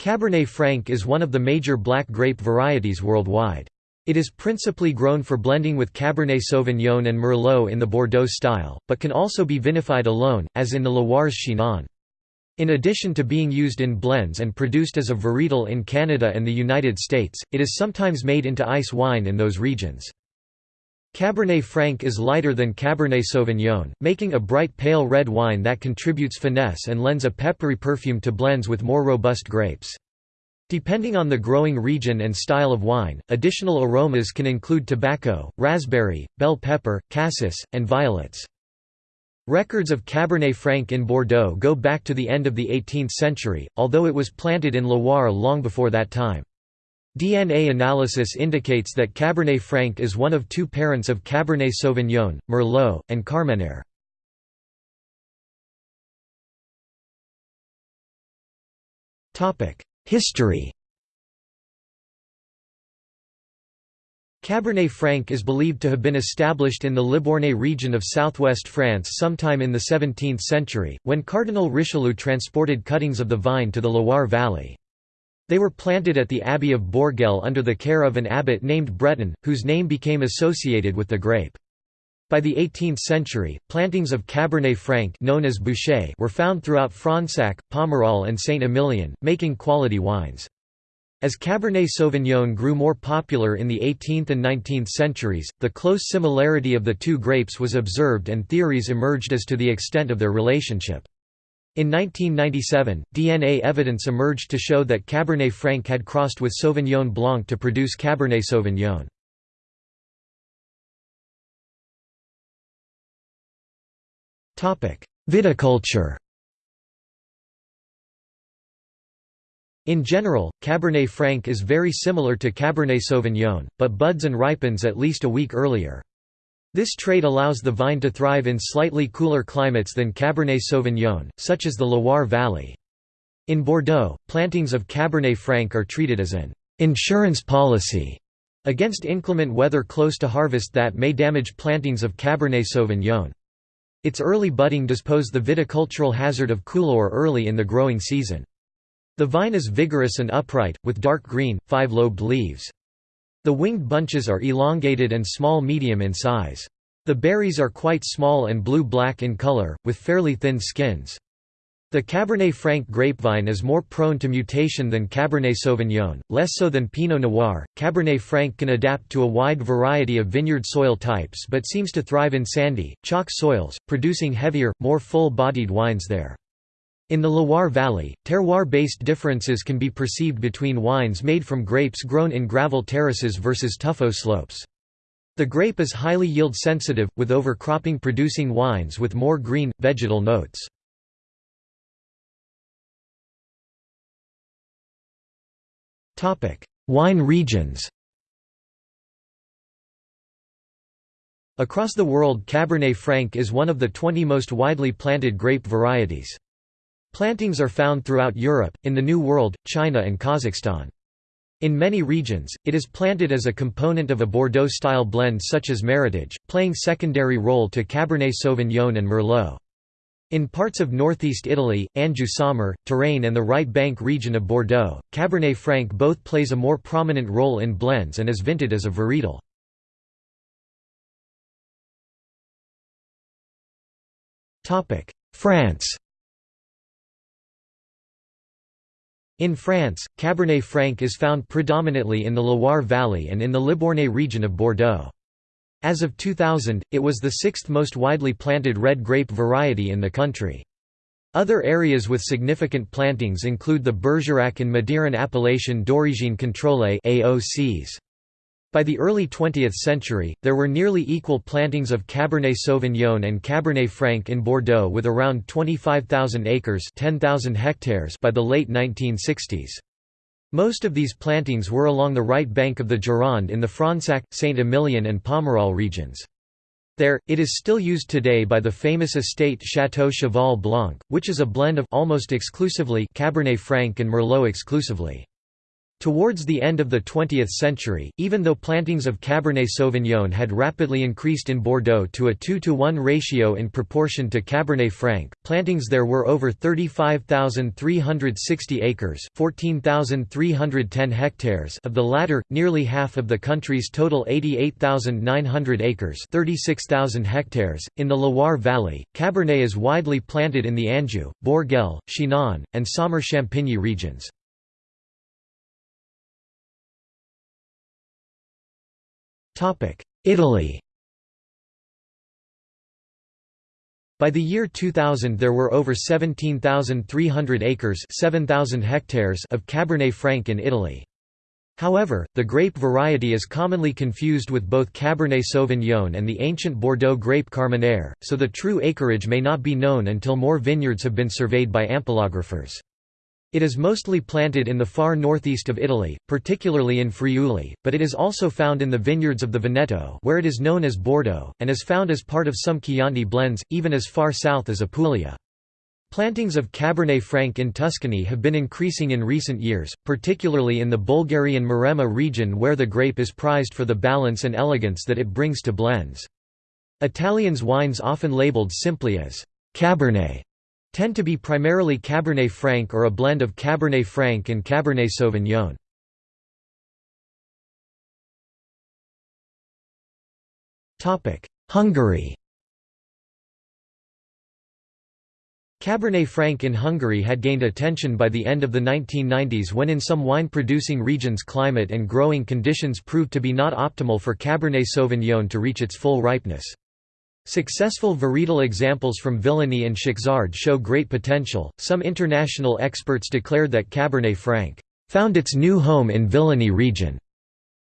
Cabernet Franc is one of the major black grape varieties worldwide. It is principally grown for blending with Cabernet Sauvignon and Merlot in the Bordeaux style, but can also be vinified alone, as in the Loire's Chinon. In addition to being used in blends and produced as a varietal in Canada and the United States, it is sometimes made into ice wine in those regions. Cabernet Franc is lighter than Cabernet Sauvignon, making a bright pale red wine that contributes finesse and lends a peppery perfume to blends with more robust grapes. Depending on the growing region and style of wine, additional aromas can include tobacco, raspberry, bell pepper, cassis, and violets. Records of Cabernet Franc in Bordeaux go back to the end of the 18th century, although it was planted in Loire long before that time. DNA analysis indicates that Cabernet Franc is one of two parents of Cabernet Sauvignon, Merlot, and Carmenere. History Cabernet Franc is believed to have been established in the Libournais region of southwest France sometime in the 17th century, when Cardinal Richelieu transported cuttings of the vine to the Loire Valley. They were planted at the Abbey of Bourgueil under the care of an abbot named Breton, whose name became associated with the grape. By the 18th century, plantings of Cabernet Franc known as Bouchet were found throughout Fronsac, Pomerol and Saint-Emilion, making quality wines. As Cabernet Sauvignon grew more popular in the 18th and 19th centuries, the close similarity of the two grapes was observed and theories emerged as to the extent of their relationship. In 1997, DNA evidence emerged to show that Cabernet Franc had crossed with Sauvignon Blanc to produce Cabernet Sauvignon. Viticulture In general, Cabernet Franc is very similar to Cabernet Sauvignon, but buds and ripens at least a week earlier. This trait allows the vine to thrive in slightly cooler climates than Cabernet Sauvignon, such as the Loire Valley. In Bordeaux, plantings of Cabernet Franc are treated as an insurance policy against inclement weather close to harvest that may damage plantings of Cabernet Sauvignon. Its early budding does pose the viticultural hazard of coulure early in the growing season. The vine is vigorous and upright, with dark green, five-lobed leaves. The winged bunches are elongated and small-medium in size. The berries are quite small and blue-black in color, with fairly thin skins. The Cabernet Franc grapevine is more prone to mutation than Cabernet Sauvignon, less so than Pinot Noir. Cabernet Franc can adapt to a wide variety of vineyard soil types but seems to thrive in sandy, chalk soils, producing heavier, more full-bodied wines there. In the Loire Valley, terroir-based differences can be perceived between wines made from grapes grown in gravel terraces versus tuffeau slopes. The grape is highly yield-sensitive, with overcropping producing wines with more green, vegetal notes. Wine regions Across the world Cabernet Franc is one of the 20 most widely planted grape varieties. Plantings are found throughout Europe, in the New World, China and Kazakhstan. In many regions, it is planted as a component of a Bordeaux-style blend such as Meritage, playing secondary role to Cabernet Sauvignon and Merlot. In parts of northeast Italy, Anjou-Saumur, Touraine and the right bank region of Bordeaux, Cabernet Franc both plays a more prominent role in blends and is vinted as a varietal. France In France, Cabernet Franc is found predominantly in the Loire Valley and in the Libournais region of Bordeaux. As of 2000, it was the sixth most widely planted red grape variety in the country. Other areas with significant plantings include the Bergerac and Madiran appellation d'origine contrôlée AOCs. By the early 20th century, there were nearly equal plantings of Cabernet Sauvignon and Cabernet Franc in Bordeaux with around 25,000 acres 10,000 hectares by the late 1960s. Most of these plantings were along the right bank of the Gironde in the Fronsac, Saint-Emilion and Pomerol regions. There, it is still used today by the famous estate Château Cheval Blanc, which is a blend of almost exclusively Cabernet Franc and Merlot exclusively. Towards the end of the 20th century, even though plantings of Cabernet Sauvignon had rapidly increased in Bordeaux to a 2 to 1 ratio in proportion to Cabernet Franc, plantings there were over 35,360 acres 14,310 hectares of the latter, nearly half of the country's total 88,900 acres 36,000 hectares. .In the Loire Valley, Cabernet is widely planted in the Anjou, Bourgueil, Chinon, and Saumur-Champigny regions. Italy By the year 2000 there were over 17,300 acres 7,000 hectares of Cabernet Franc in Italy. However, the grape variety is commonly confused with both Cabernet Sauvignon and the ancient Bordeaux grape Carmenere, so the true acreage may not be known until more vineyards have been surveyed by ampelographers. It is mostly planted in the far northeast of Italy, particularly in Friuli, but it is also found in the vineyards of the Veneto where it is known as Bordeaux, and is found as part of some Chianti blends, even as far south as Apulia. Plantings of Cabernet Franc in Tuscany have been increasing in recent years, particularly in the Bolgheri Maremma region where the grape is prized for the balance and elegance that it brings to blends. Italians' wines often labeled simply as Cabernet tend to be primarily Cabernet Franc or a blend of Cabernet Franc and Cabernet Sauvignon. Hungary Cabernet Franc in Hungary had gained attention by the end of the 1990s when in some wine-producing regions climate and growing conditions proved to be not optimal for Cabernet Sauvignon to reach its full ripeness. Successful varietal examples from Villany and Szekszárd show great potential. Some international experts declared that Cabernet Franc found its new home in Villany region.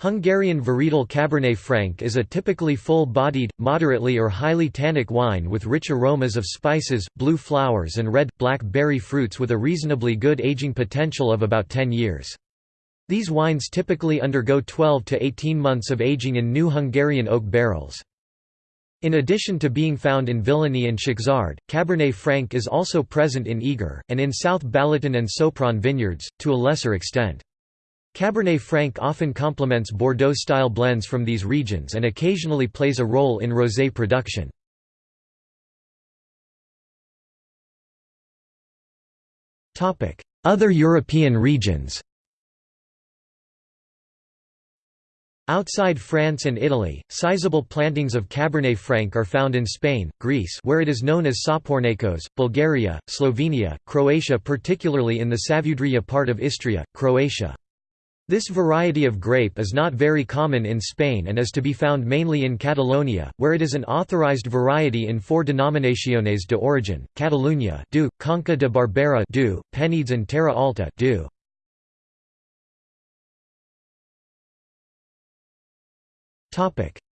Hungarian varietal Cabernet Franc is a typically full-bodied, moderately or highly tannic wine with rich aromas of spices, blue flowers and red, black berry fruits with a reasonably good aging potential of about 10 years. These wines typically undergo 12 to 18 months of aging in new Hungarian oak barrels. In addition to being found in Villany and Szekszárd, Cabernet Franc is also present in Eger, and in South Balaton and Sopron vineyards, to a lesser extent. Cabernet Franc often complements Bordeaux-style blends from these regions and occasionally plays a role in rosé production. Other European regions Outside France and Italy, sizable plantings of Cabernet Franc are found in Spain, Greece where it is known as Tsapournakos, Bulgaria, Slovenia, Croatia particularly in the Savudrija part of Istria, Croatia. This variety of grape is not very common in Spain and is to be found mainly in Catalonia, where it is an authorized variety in four denominaciones de origin, Catalunya du, Conca de Barbera du, Penedès and Terra Alta du.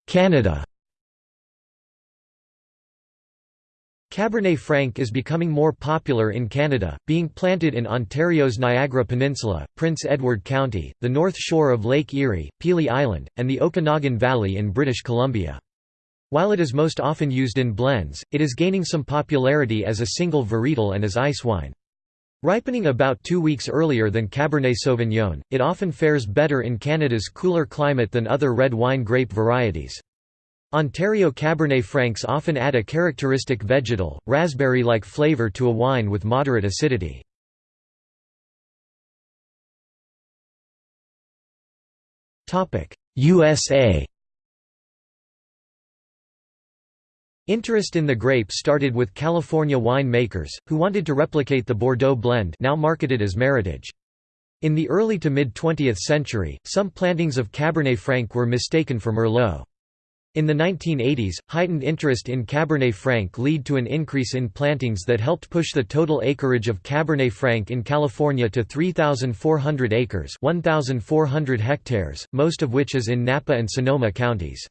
Canada Cabernet Franc is becoming more popular in Canada, being planted in Ontario's Niagara Peninsula, Prince Edward County, the north shore of Lake Erie, Pelee Island, and the Okanagan Valley in British Columbia. While it is most often used in blends, it is gaining some popularity as a single varietal and as ice wine. Ripening about two weeks earlier than Cabernet Sauvignon, it often fares better in Canada's cooler climate than other red wine grape varieties. Ontario Cabernet Francs often add a characteristic vegetal, raspberry-like flavour to a wine with moderate acidity. USA Interest in the grape started with California wine makers, who wanted to replicate the Bordeaux blend now marketed as Meritage. In the early to mid-20th century, some plantings of Cabernet Franc were mistaken for Merlot. In the 1980s, heightened interest in Cabernet Franc led to an increase in plantings that helped push the total acreage of Cabernet Franc in California to 3,400 acres 1,400 hectares, most of which is in Napa and Sonoma counties.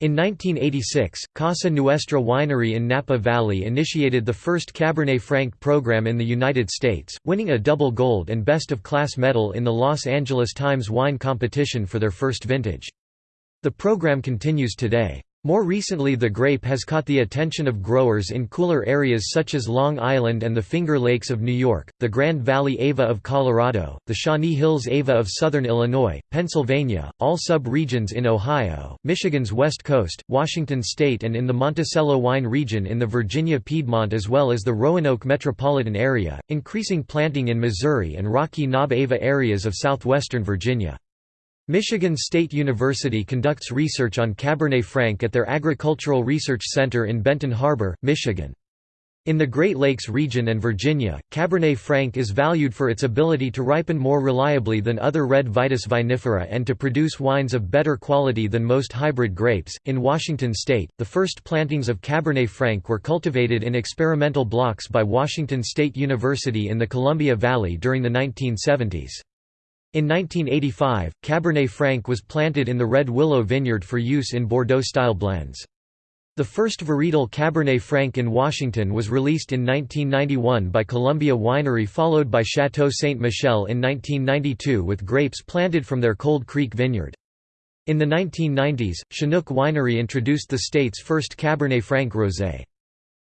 In 1986, Casa Nuestra Winery in Napa Valley initiated the first Cabernet Franc program in the United States, winning a double gold and best of class medal in the Los Angeles Times wine competition for their first vintage. The program continues today. More recently the grape has caught the attention of growers in cooler areas such as Long Island and the Finger Lakes of New York, the Grand Valley Ava of Colorado, the Shawnee Hills Ava of southern Illinois, Pennsylvania, all sub-regions in Ohio, Michigan's west coast, Washington state and in the Monticello wine region in the Virginia Piedmont as well as the Roanoke metropolitan area, increasing planting in Missouri and Rocky Knob Ava areas of southwestern Virginia. Michigan State University conducts research on Cabernet Franc at their Agricultural Research Center in Benton Harbor, Michigan. In the Great Lakes region and Virginia, Cabernet Franc is valued for its ability to ripen more reliably than other red Vitis vinifera and to produce wines of better quality than most hybrid grapes. In Washington state, the first plantings of Cabernet Franc were cultivated in experimental blocks by Washington State University in the Columbia Valley during the 1970s. In 1985, Cabernet Franc was planted in the Red Willow vineyard for use in Bordeaux-style blends. The first varietal Cabernet Franc in Washington was released in 1991 by Columbia Winery followed by Chateau Ste. Michelle in 1992 with grapes planted from their Cold Creek vineyard. In the 1990s, Chinook Winery introduced the state's first Cabernet Franc rosé.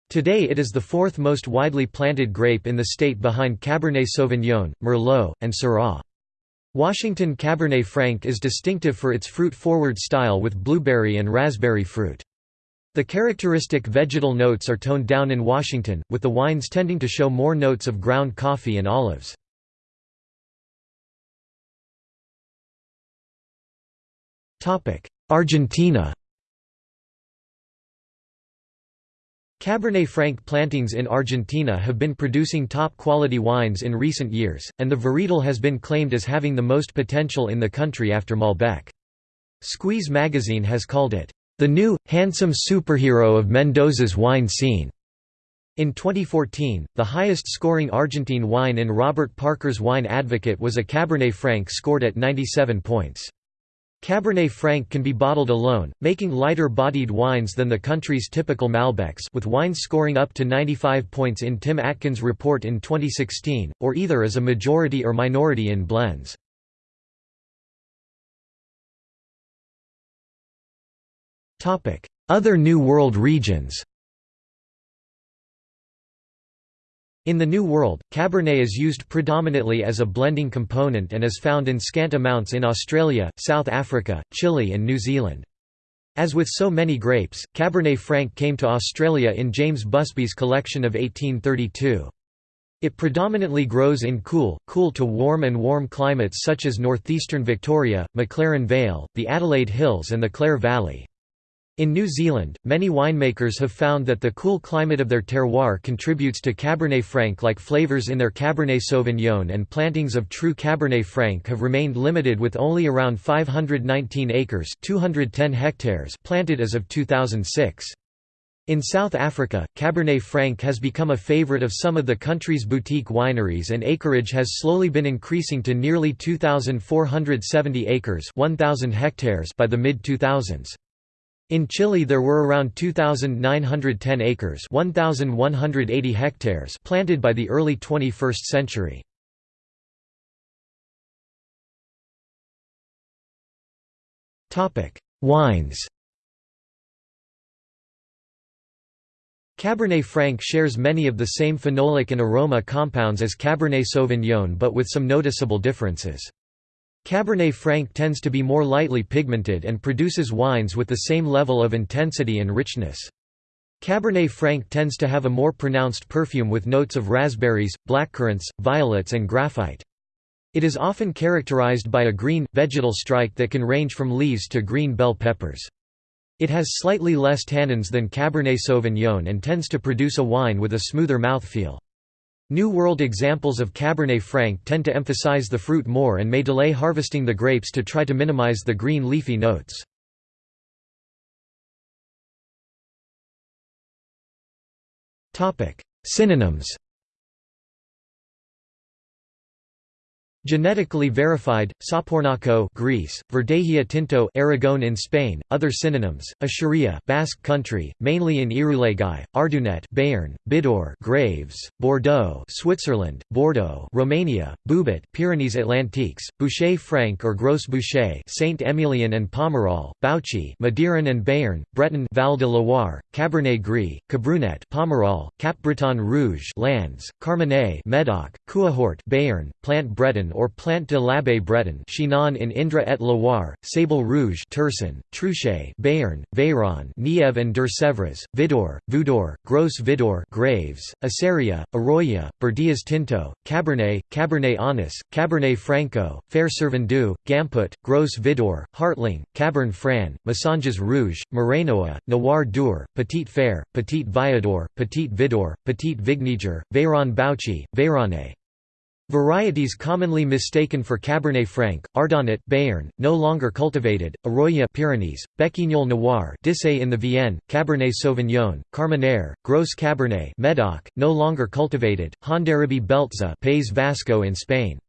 Today it is the fourth most widely planted grape in the state behind Cabernet Sauvignon, Merlot, and Syrah. Washington Cabernet Franc is distinctive for its fruit-forward style with blueberry and raspberry fruit. The characteristic vegetal notes are toned down in Washington, with the wines tending to show more notes of ground coffee and olives. Argentina Cabernet Franc plantings in Argentina have been producing top-quality wines in recent years, and the varietal has been claimed as having the most potential in the country after Malbec. Squeeze magazine has called it, "...the new, handsome superhero of Mendoza's wine scene." In 2014, the highest-scoring Argentine wine in Robert Parker's Wine Advocate was a Cabernet Franc scored at 97 points. Cabernet Franc can be bottled alone, making lighter-bodied wines than the country's typical Malbecs with wines scoring up to 95 points in Tim Atkins' report in 2016, or either as a majority or minority in blends. Other New World regions In the New World, Cabernet is used predominantly as a blending component and is found in scant amounts in Australia, South Africa, Chile and New Zealand. As with so many grapes, Cabernet Franc came to Australia in James Busby's collection of 1832. It predominantly grows in cool, cool to warm and warm climates such as northeastern Victoria, McLaren Vale, the Adelaide Hills and the Clare Valley. In New Zealand, many winemakers have found that the cool climate of their terroir contributes to Cabernet Franc-like flavours in their Cabernet Sauvignon and plantings of true Cabernet Franc have remained limited with only around 519 acres 210 hectares planted as of 2006. In South Africa, Cabernet Franc has become a favorite of some of the country's boutique wineries and acreage has slowly been increasing to nearly 2,470 acres 1,000 hectares by the mid-2000s. In Chile there were around 2,910 acres 1,180 hectares planted by the early 21st century. Wines Cabernet Franc shares many of the same phenolic and aroma compounds as Cabernet Sauvignon but with some noticeable differences. Cabernet Franc tends to be more lightly pigmented and produces wines with the same level of intensity and richness. Cabernet Franc tends to have a more pronounced perfume with notes of raspberries, blackcurrants, violets and graphite. It is often characterized by a green, vegetal strike that can range from leaves to green bell peppers. It has slightly less tannins than Cabernet Sauvignon and tends to produce a wine with a smoother mouthfeel. New World examples of Cabernet Franc tend to emphasize the fruit more and may delay harvesting the grapes to try to minimize the green leafy notes. Synonyms Genetically verified, Sapornaco Greece, Verdejía Tinto Aragon in Spain, other synonyms, Echeria Basque Country, mainly in Irulegui, Ardunet Béarn, Bidor Graves, Bordeaux Switzerland, Bordeaux Romania, Boubat Pyrenees Atlantiques, Bouchet Franc or Gros Bouchet Saint Emilion and Pomerol, Bauchi Madiran and Béarn, Breton Val de Loire, Cabernet Gris, Cabrunet Pomerol, Cap Breton Rouge Landes, Carmenet Medoc, Couahort Béarn, Plant Breton or Plante de l'Abbé Breton Chinon in Indre et Loire, Sable Rouge Tursan, Truchet Béarn, Veyron Nièvre and Deux-Sèvres, Vidor, Voudor, Gros Vidor Graves, Aceria, Arroya, Berdillas Tinto, Cabernet, Cabernet Anis, Cabernet Franco, Fer Servadou, Gamput, Gros Vidor, Hartling, Cabernet Fran, Massanges Rouge, Morenoa, Noir Dour, Petit Fer, Petit Viador, Petit Vidor, Petit Vigniger, Veyron Bauchi, Veyrone. Varieties commonly mistaken for Cabernet Franc, Ardonnat Bayern, no longer cultivated, Arroya Pyrenees, Béquignol Noir Dissay in the Vienne, Cabernet Sauvignon, Carmenere, Gros Cabernet Medoc, no longer cultivated, Hondarribie Beltza Pays Vasco in Spain.